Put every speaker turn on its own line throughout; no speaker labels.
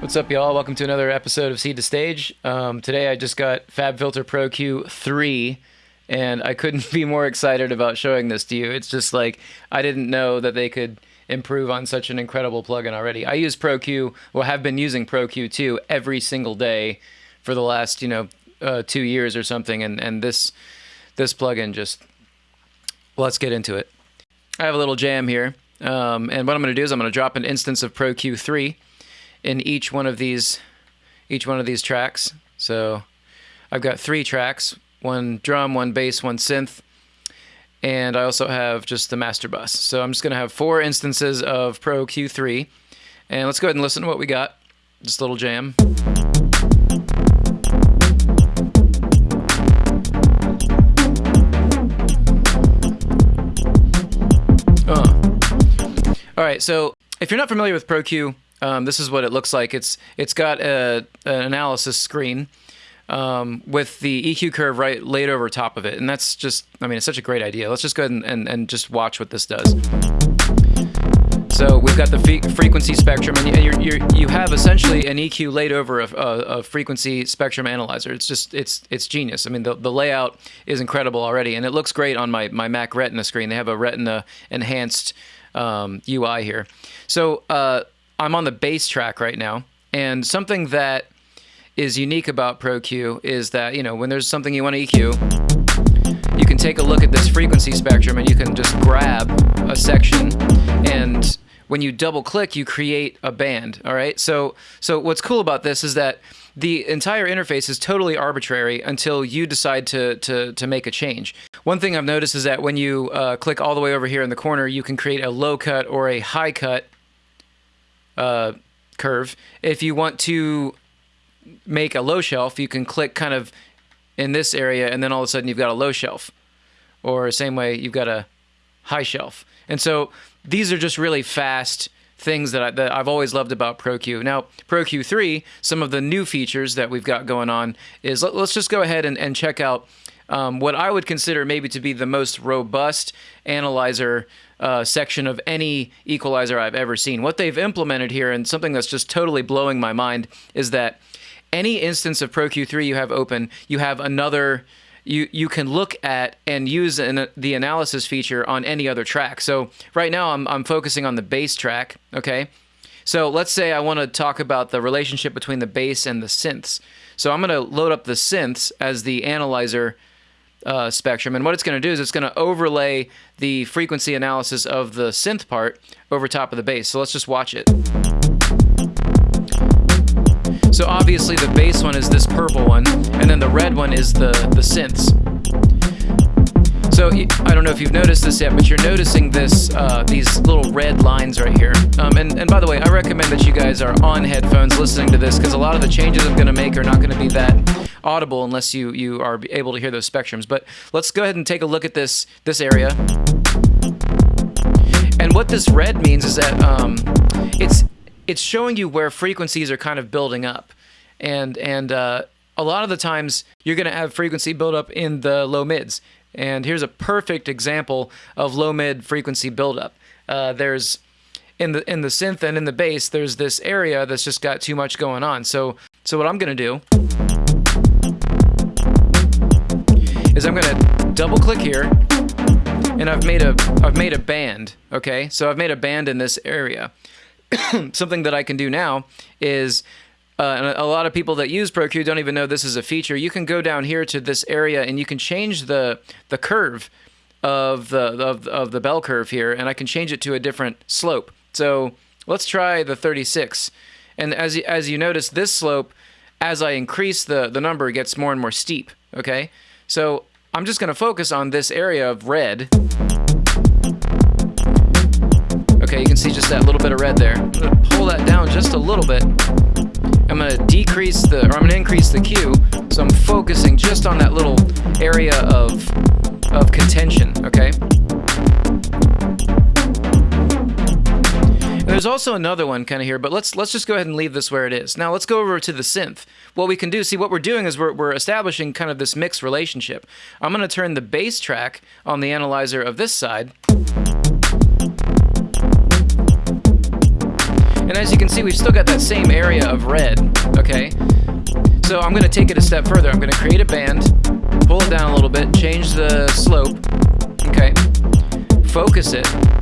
What's up, y'all? Welcome to another episode of Seed to Stage. Um, today I just got FabFilter Pro Q3, and I couldn't be more excited about showing this to you. It's just like I didn't know that they could improve on such an incredible plugin already. I use Pro Q, well, have been using Pro Q2 every single day for the last, you know, uh, two years or something, and and this this plugin just let's get into it. I have a little jam here, um, and what I'm going to do is I'm going to drop an instance of Pro Q3 in each one of these each one of these tracks. So I've got three tracks, one drum, one bass, one synth, and I also have just the master bus. So I'm just going to have four instances of Pro Q3, and let's go ahead and listen to what we got. Just a little jam. Uh. All right, so if you're not familiar with Pro Q, um, this is what it looks like. It's it's got a, an analysis screen um, with the EQ curve right laid over top of it, and that's just I mean it's such a great idea. Let's just go ahead and, and, and just watch what this does. So we've got the frequency spectrum, and you you you have essentially an EQ laid over a, a, a, frequency spectrum analyzer. It's just it's it's genius. I mean the, the layout is incredible already, and it looks great on my my Mac Retina screen. They have a Retina enhanced um, UI here. So uh, I'm on the bass track right now, and something that is unique about ProQ is that you know when there's something you want to EQ, you can take a look at this frequency spectrum and you can just grab a section and when you double click you create a band all right? So so what's cool about this is that the entire interface is totally arbitrary until you decide to to to make a change. One thing i've noticed is that when you uh, click all the way over here in the corner you can create a low cut or a high cut uh, curve. If you want to make a low shelf, you can click kind of in this area, and then all of a sudden you've got a low shelf. Or same way, you've got a high shelf. And so these are just really fast things that, I, that I've always loved about ProQ. Now, ProQ3, some of the new features that we've got going on is let, us just go ahead and, and check out um, what I would consider maybe to be the most robust analyzer uh, section of any equalizer I've ever seen. What they've implemented here, and something that's just totally blowing my mind, is that any instance of ProQ3 you have open, you have another you you can look at and use an, the analysis feature on any other track. So right now I'm I'm focusing on the bass track. Okay, so let's say I want to talk about the relationship between the bass and the synths. So I'm going to load up the synths as the analyzer uh, spectrum. And what it's going to do is it's going to overlay the frequency analysis of the synth part over top of the bass. So let's just watch it. So obviously the bass one is this purple one, and then the red one is the, the synths. So I don't know if you've noticed this yet, but you're noticing this uh, these little red lines right here. Um, and, and by the way, I recommend that you guys are on headphones listening to this because a lot of the changes I'm going to make are not going to be that audible unless you you are able to hear those spectrums. But let's go ahead and take a look at this this area. And what this red means is that um, it's it's showing you where frequencies are kind of building up, and and uh, a lot of the times you're going to have frequency buildup in the low mids. And here's a perfect example of low mid frequency buildup. Uh, there's in the in the synth and in the bass, there's this area that's just got too much going on. So so what I'm gonna do is I'm gonna double click here, and I've made a I've made a band. Okay, so I've made a band in this area. Something that I can do now is uh, a lot of people that use ProQ don't even know this is a feature. You can go down here to this area and you can change the the curve of the of, of the bell curve here, and I can change it to a different slope. So let's try the 36. And as as you notice, this slope, as I increase the the number, gets more and more steep. Okay, so I'm just going to focus on this area of red. Okay, you can see just that little bit of red there. I'm going to pull that down just a little bit. I'm going to decrease the, or I'm going to increase the Q, so I'm focusing just on that little area of, of contention, okay? There's also another one kind of here, but let's let's just go ahead and leave this where it is. Now let's go over to the synth. What we can do, see what we're doing is we're, we're establishing kind of this mixed relationship. I'm going to turn the bass track on the analyzer of this side. And as you can see, we've still got that same area of red, okay? So I'm gonna take it a step further. I'm gonna create a band, pull it down a little bit, change the slope, okay? Focus it.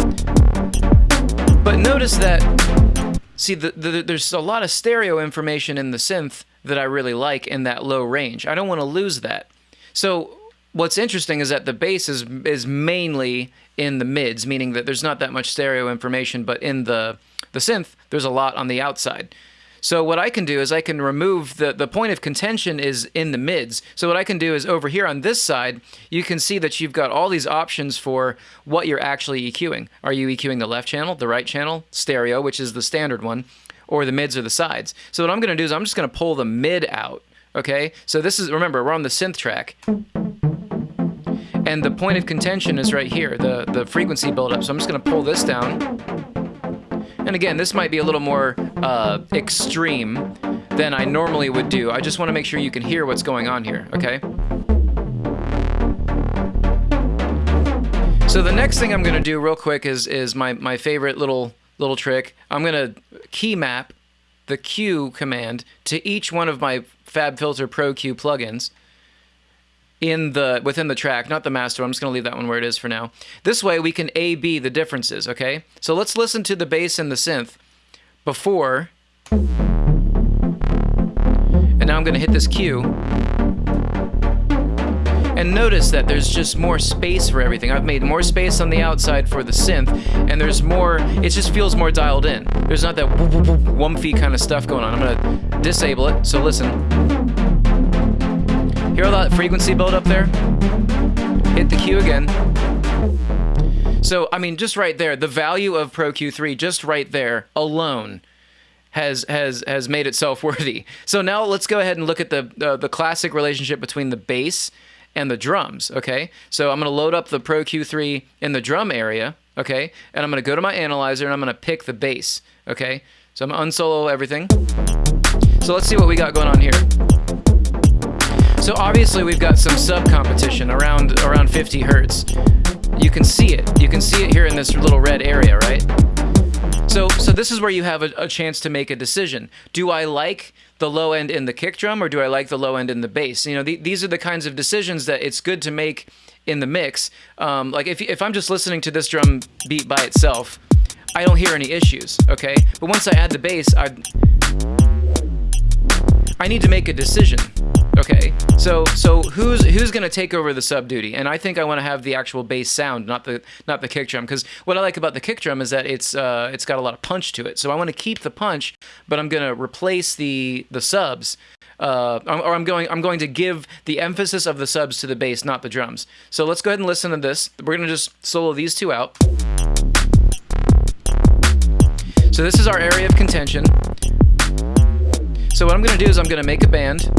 But notice that, see, the, the, there's a lot of stereo information in the synth that I really like in that low range. I don't wanna lose that. So what's interesting is that the bass is is mainly in the mids, meaning that there's not that much stereo information, but in the the synth, there's a lot on the outside. So what I can do is I can remove the the point of contention is in the mids. So what I can do is over here on this side, you can see that you've got all these options for what you're actually EQing. Are you EQing the left channel, the right channel, stereo, which is the standard one, or the mids or the sides? So what I'm going to do is I'm just going to pull the mid out. Okay, so this is remember we're on the synth track. And the point of contention is right here, the, the frequency buildup. So I'm just going to pull this down. And again, this might be a little more uh, extreme than I normally would do. I just want to make sure you can hear what's going on here, okay? So the next thing I'm going to do real quick is, is my, my favorite little, little trick. I'm going to key map the Q command to each one of my FabFilter Pro Q plugins in the within the track, not the master. I'm just going to leave that one where it is for now. This way we can A-B the differences, okay? So let's listen to the bass and the synth before. And now I'm going to hit this Q. And notice that there's just more space for everything. I've made more space on the outside for the synth, and there's more, it just feels more dialed in. There's not that wumpy kind of stuff going on. I'm gonna disable it, so listen. Hear all that frequency build up there? Hit the Q again. So, I mean, just right there, the value of Pro Q3, just right there alone, has has has made itself worthy. So now let's go ahead and look at the uh, the classic relationship between the bass and the drums. Okay, so I'm to load up the Pro Q3 in the drum area. Okay, and I'm to go to my analyzer and I'm to pick the bass. Okay, so I'm to unsolo everything. So let's see what we got going on here. So obviously we've got some sub competition around around 50 hertz. You can see it. You can see it here in this little red area, right? So so this is where you have a, a chance to make a decision. Do I like the low end in the kick drum or do I like the low end in the bass? You know, the, these are the kinds of decisions that it's good to make in the mix. Um, like if, if I'm just listening to this drum beat by itself, I don't hear any issues, okay? But once I add the bass, I I need to make a decision. Okay, so so who's who's gonna take over the sub duty? And I think I want to have the actual bass sound, not the not the kick drum, because what I like about the kick drum is that it's uh, it's got a lot of punch to it. So I want to keep the punch, but I'm gonna replace the the subs. Uh, or I'm going I'm going to give the emphasis of the subs to the bass, not the drums. So let's go ahead and listen to this. We're gonna just solo these two out. So this is our area of contention. So what I'm going to do is I'm going to make a band.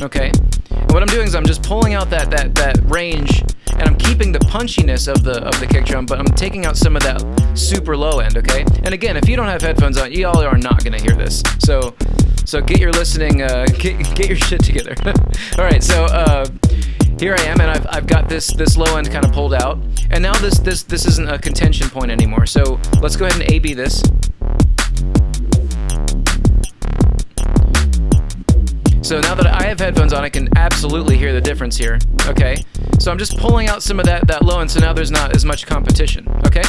Okay. And what I'm doing is I'm just pulling out that, that, that range and I'm keeping the punchiness of the of the kick drum, but I'm taking out some of that super low end, okay? And again, if you don't have headphones on, y'all are not gonna hear this. So so get your listening, uh, get, get your shit together. All right, so uh, here I am, and I've, I've got this this low end kind of pulled out, and now this this this isn't a contention point anymore. So let's go ahead and A/B this. So now that I have headphones on, I can absolutely hear the difference here. Okay, so I'm just pulling out some of that that low end, so now there's not as much competition. Okay,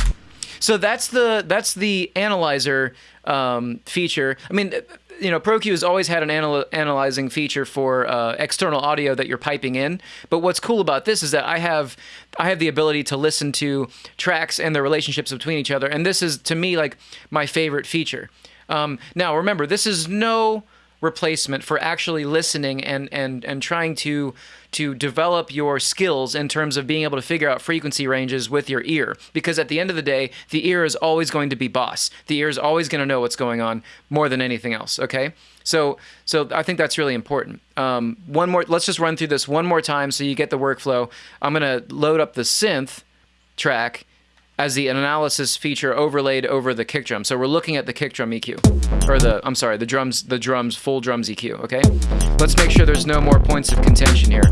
so that's the that's the analyzer um, feature. I mean. You know, ProQ has always had an anal analyzing feature for uh, external audio that you're piping in. But what's cool about this is that I have I have the ability to listen to tracks and their relationships between each other, and this is to me like my favorite feature. Um, now, remember, this is no replacement for actually listening and and and trying to to develop your skills in terms of being able to figure out frequency ranges with your ear. Because at the end of the day the ear is always going to be boss. The ear is always going to know what's going on more than anything else okay? So so i think that's really important. Um, one more let's just run through this one more time so you get the workflow. I'm going to load up the synth track as the analysis feature overlaid over the kick drum. So we're looking at the kick drum EQ, or the, I'm sorry, the drums, the drums, full drums EQ, okay? Let's make sure there's no more points of contention here.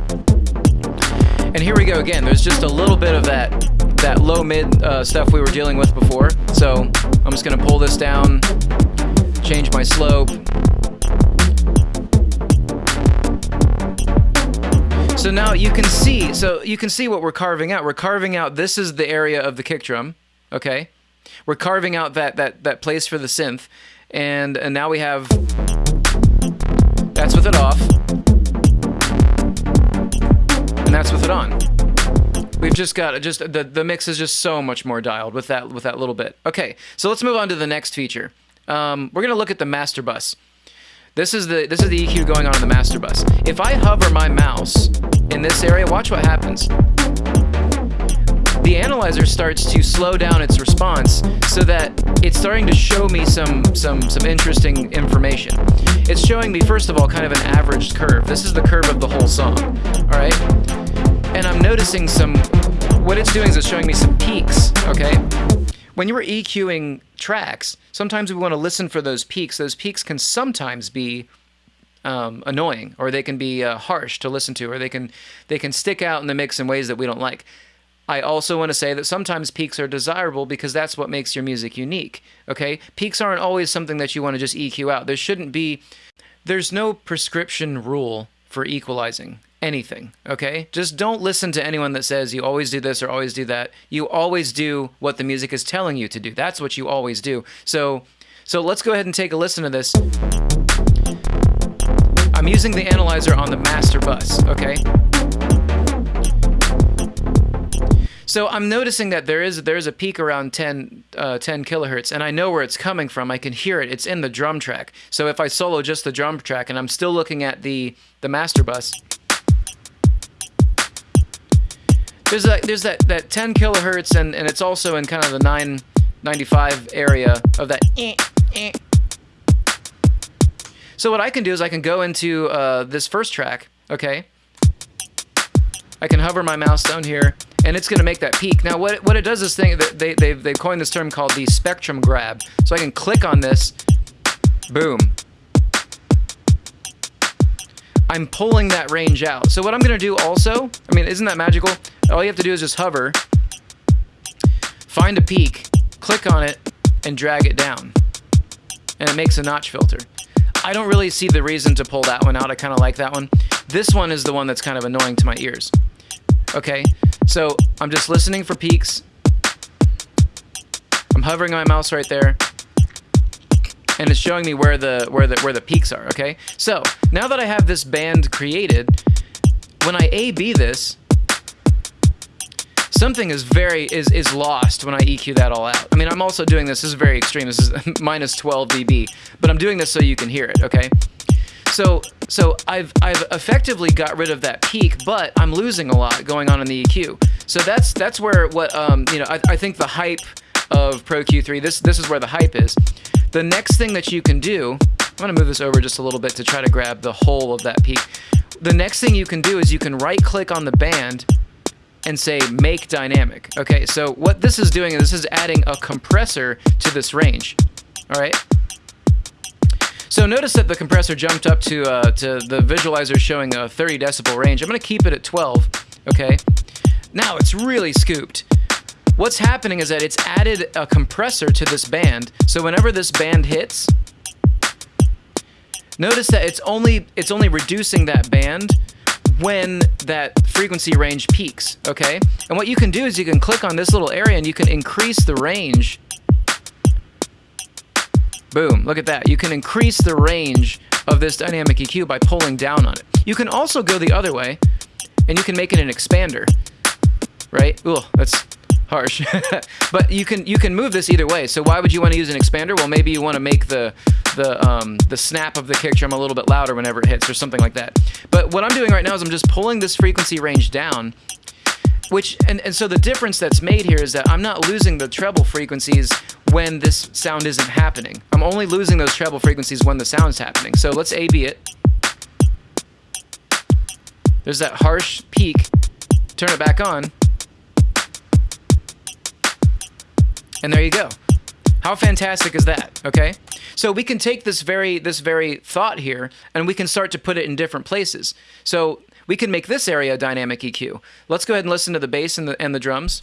And here we go again. There's just a little bit of that, that low mid uh, stuff we were dealing with before. So I'm just gonna pull this down, change my slope. So now you can see, so you can see what we're carving out. We're carving out, this is the area of the kick drum, okay? We're carving out that, that, that place for the synth, and, and now we have, that's with it off, and that's with it on. We've just got just the the mix is just so much more dialed with that with that little bit. Okay, so let's move on to the next feature. Um, we're gonna look at the master bus. This is the this is the EQ going on in the master bus. If I hover my mouse this area, watch what happens. The analyzer starts to slow down its response so that it's starting to show me some some some interesting information. It's showing me first of all kind of an averaged curve. This is the curve of the whole song. All right? and I'm noticing some, what it's doing is it's showing me some peaks, okay? When you are EQing tracks, sometimes we want to listen for those peaks. Those peaks can sometimes be um, annoying, or they can be uh, harsh to listen to, or they can they can stick out in the mix in ways that we don't like. I also want to say that sometimes peaks are desirable because that's what makes your music unique. Okay, peaks aren't always something that you want to just EQ out. There shouldn't be. There's no prescription rule for equalizing anything, okay? Just don't listen to anyone that says you always do this or always do that. You always do what the music is telling you to do. That's what you always do. So so let's go ahead and take a listen to this. Using the analyzer on the master bus, okay? So I'm noticing that there is there is a peak around 10 uh, 10 kilohertz, and I know where it's coming from. I can hear it. It's in the drum track. So if I solo just the drum track, and I'm still looking at the the master bus, there's that there's that that 10 kilohertz and and it's also in kind of the 995 area of that eh, eh. So what I can do is I can go into uh, this first track okay I can hover my mouse down here and it's going to make that peak now what what it does is thing they they've, they've coined this term called the spectrum grab so I can click on this boom I'm pulling that range out. So what I'm going to do also, I mean, isn't that magical? All you have to do is just hover, find a peak, click on it, and drag it down. And it makes a notch filter. I don't really see the reason to pull that one out. I kind of like that one. This one is the one that's kind of annoying to my ears. Okay, so I'm just listening for peaks. I'm hovering my mouse right there and it's showing me where the where the where the peaks are okay so now that I have this band created when I A-B this something is very is is lost when I EQ that all out I mean I'm also doing this this is very extreme this is minus 12 dB but I'm doing this so you can hear it okay so so I've I've effectively got rid of that peak, but I'm losing a lot going on in the EQ. So that's that's where what um you know I, I think the hype of Pro Q3 this this is where the hype is. The next thing that you can do, I'm gonna move this over just a little bit to try to grab the whole of that peak. The next thing you can do is you can right click on the band and say make dynamic. Okay, so what this is doing is this is adding a compressor to this range. All right. So notice that the compressor jumped up to uh, to the visualizer showing a 30 decibel range. I'm going to keep it at 12. Okay. Now it's really scooped. What's happening is that it's added a compressor to this band, so whenever this band hits, notice that it's only it's only reducing that band when that frequency range peaks, okay? And what you can do is you can click on this little area and you can increase the range. Boom, look at that. You can increase the range of this dynamic EQ by pulling down on it. You can also go the other way and you can make it an expander, right? Ooh, that's harsh. but you can you can move this either way. So why would you want to use an expander? Well, maybe you want to make the the um, the snap of the kick drum a little bit louder whenever it hits or something like that. But what I'm doing right now is I'm just pulling this frequency range down which and, and so the difference that's made here is that I'm not losing the treble frequencies when this sound isn't happening. I'm only losing those treble frequencies when the sound's happening. So let's A-B it. There's that harsh peak. Turn it back on. And there you go. How fantastic is that? Okay? So we can take this very this very thought here and we can start to put it in different places. So we can make this area a dynamic EQ. Let's go ahead and listen to the bass and the and the drums.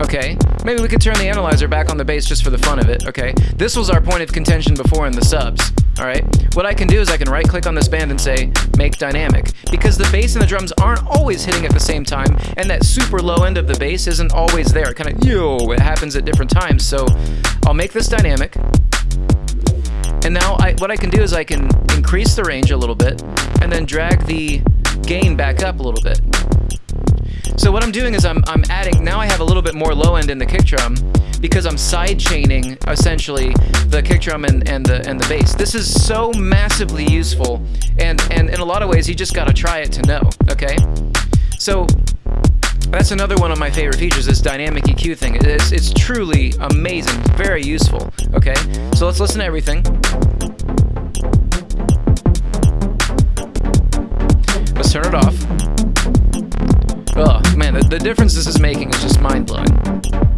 Okay, maybe we could turn the analyzer back on the bass just for the fun of it. Okay, this was our point of contention before in the subs. All right, what I can do is I can right click on this band and say make dynamic because the bass and the drums aren't always hitting at the same time, and that super low end of the bass isn't always there. It kind of yo, it happens at different times. So I'll make this dynamic. And now I, what I can do is I can increase the range a little bit and then drag the gain back up a little bit. So what I'm doing is I'm, I'm adding, now I have a little bit more low end in the kick drum because I'm side chaining essentially the kick drum and, and the and the bass. This is so massively useful and, and in a lot of ways you just gotta try it to know, okay? So that's another one of my favorite features, this dynamic EQ thing. It's, it's truly amazing, very useful, okay? So let's listen to everything. Let's turn it off. Oh, man, the, the difference this is making is just mind-blowing.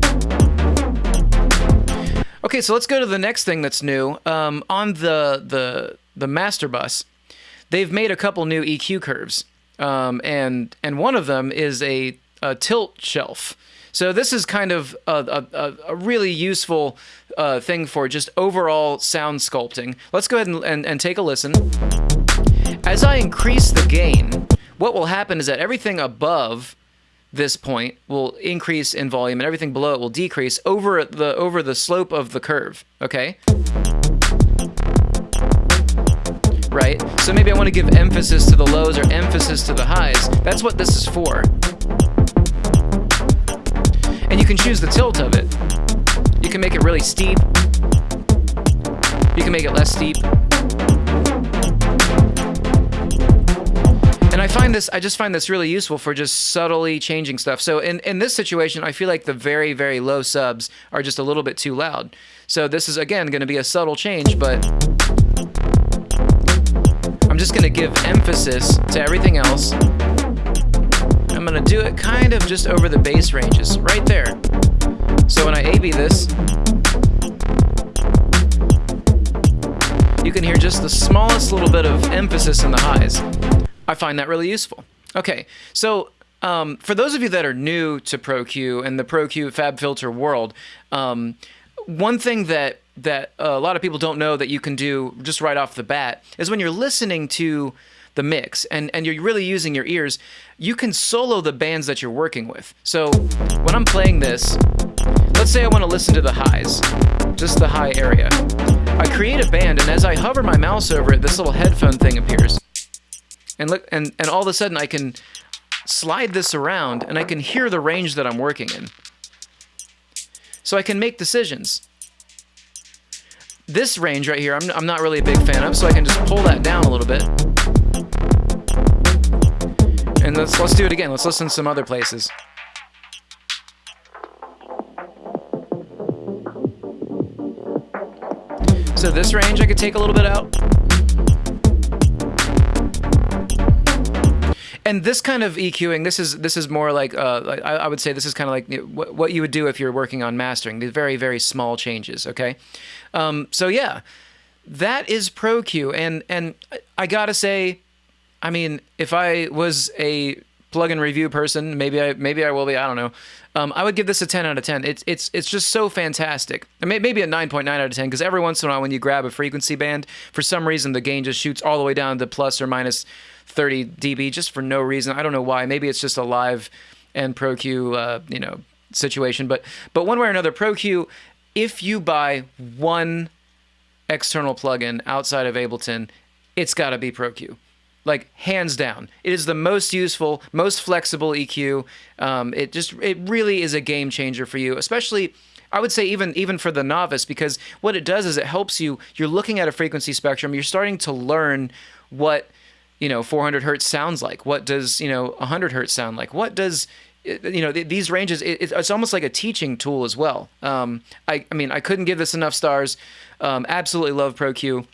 Okay, so let's go to the next thing that's new. Um, on the, the, the master bus, they've made a couple new EQ curves. Um, and and one of them is a a tilt shelf. So this is kind of a, a, a really useful uh, thing for just overall sound sculpting. Let's go ahead and, and, and take a listen. As I increase the gain, what will happen is that everything above this point will increase in volume and everything below it will decrease over the over the slope of the curve, okay? Right? So maybe I want to give emphasis to the lows or emphasis to the highs. That's what this is for. And you can choose the tilt of it. You can make it really steep. You can make it less steep. Find this, I just find this really useful for just subtly changing stuff. So in, in this situation, I feel like the very, very low subs are just a little bit too loud. So this is, again, going to be a subtle change, but I'm just going to give emphasis to everything else. I'm going to do it kind of just over the bass ranges, right there. So when I A-B this, you can hear just the smallest little bit of emphasis in the highs. I find that really useful. Okay, so um, for those of you that are new to ProQ and the ProQ FabFilter world, um, one thing that that a lot of people don't know that you can do just right off the bat is when you're listening to the mix and, and you're really using your ears, you can solo the bands that you're working with. So when I'm playing this, let's say I want to listen to the highs, just the high area. I create a band and as I hover my mouse over it, this little headphone thing appears. And look and, and all of a sudden I can slide this around and I can hear the range that I'm working in. So I can make decisions this range right here, I'm, I'm not really a big fan of, so I can just pull that down a little bit. And let's, let's do it again. Let's listen to some other places. So this range I could take a little bit out. And this kind of EQing, this is this is more like uh, I, I, would say this is kind of like what, what you would do if you're working on mastering. These very very small changes. Okay, um, so yeah, that is Pro ProQ, and and I gotta say, I mean, if I was a plugin review person, maybe I maybe I will be. I don't know. Um, I would give this a 10 out of 10. It's it's it's just so fantastic. maybe a 9.9 out of 10 because every once in a while when you grab a frequency band, for some reason the gain just shoots all the way down to plus or minus 30 dB just for no reason. I don't know why. Maybe it's just a live and ProQ, uh, you know, situation. But but one way or another, ProQ, if you buy one external plugin outside of Ableton, it's got to be ProQ. Like hands down, it is the most useful, most flexible EQ. Um, it just it really is a game changer for you, especially. I would say even even for the novice because what it does is it helps you. You're looking at a frequency spectrum. You're starting to learn what you know 400 hertz sounds like what does you know 100 hertz sound like what does you know these ranges it's almost like a teaching tool as well um, I, I mean i couldn't give this enough stars um, absolutely love proq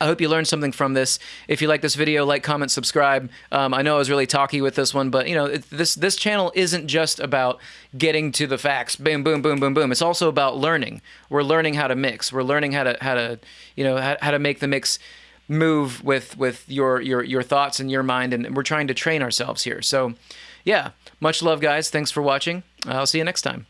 I hope you learned something from this. If you like this video, like, comment, subscribe. Um, I know I was really talky with this one, but you know, it, this this channel isn't just about getting to the facts. Boom, boom, boom, boom, boom. It's also about learning. We're learning how to mix. We're learning how to how to you know how, how to make the mix move with with your your your thoughts and your mind and we're trying to train ourselves here so yeah much love guys thanks for watching i'll see you next time